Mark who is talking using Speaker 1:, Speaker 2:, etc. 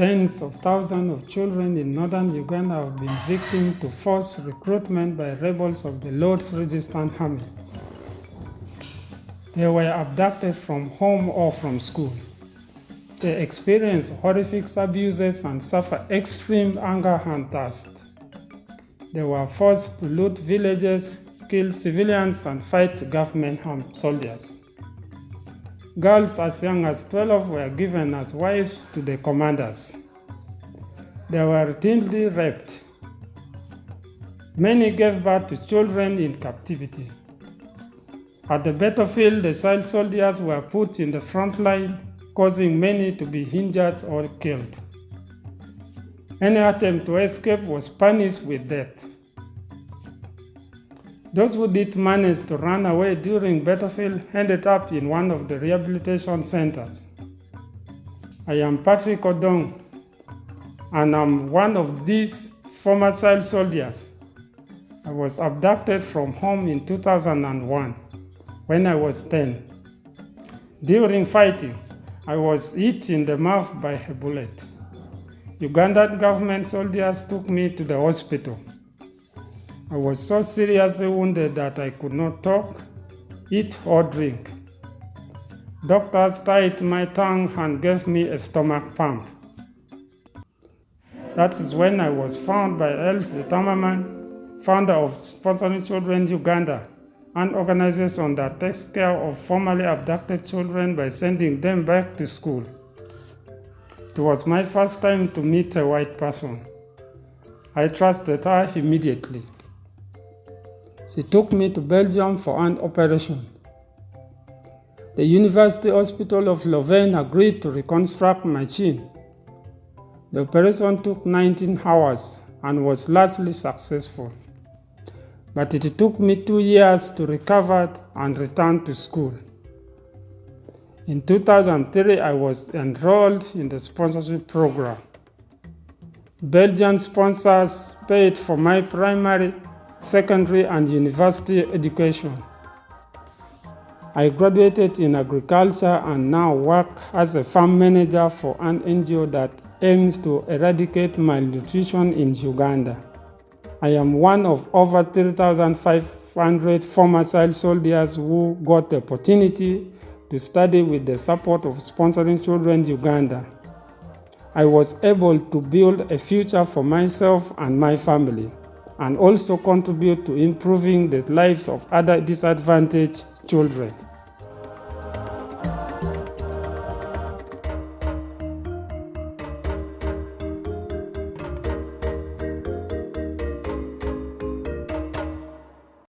Speaker 1: Tens of thousands of children in northern Uganda have been victim to forced recruitment by rebels of the Lord's Resistance Army. They were abducted from home or from school. They experience horrific abuses and suffer extreme hunger and thirst. They were forced to loot villages, kill civilians, and fight government soldiers. Girls as young as 12 were given as wives to the commanders. They were routinely raped. Many gave birth to children in captivity. At the battlefield, the child soldiers were put in the front line, causing many to be injured or killed. Any attempt to escape was punished with death. Those who did manage to run away during battlefield ended up in one of the rehabilitation centers. I am Patrick Odong, and I'm one of these former child soldiers. I was abducted from home in 2001 when I was 10. During fighting, I was hit in the mouth by a bullet. Ugandan government soldiers took me to the hospital. I was so seriously wounded that I could not talk, eat, or drink. Doctors tied my tongue and gave me a stomach pump. That is when I was found by Elsie Tamaman, founder of Sponsoring Children Uganda, an organization that takes care of formerly abducted children by sending them back to school. It was my first time to meet a white person. I trusted her immediately. She took me to Belgium for an operation. The University Hospital of Louvain agreed to reconstruct my chin. The operation took 19 hours and was largely successful but it took me two years to recover and return to school. In 2003, I was enrolled in the sponsorship program. Belgian sponsors paid for my primary, secondary, and university education. I graduated in agriculture and now work as a farm manager for an NGO that aims to eradicate malnutrition in Uganda. I am one of over 3,500 former child soldiers who got the opportunity to study with the support of Sponsoring Children Uganda. I was able to build a future for myself and my family and also contribute to improving the lives of other disadvantaged children.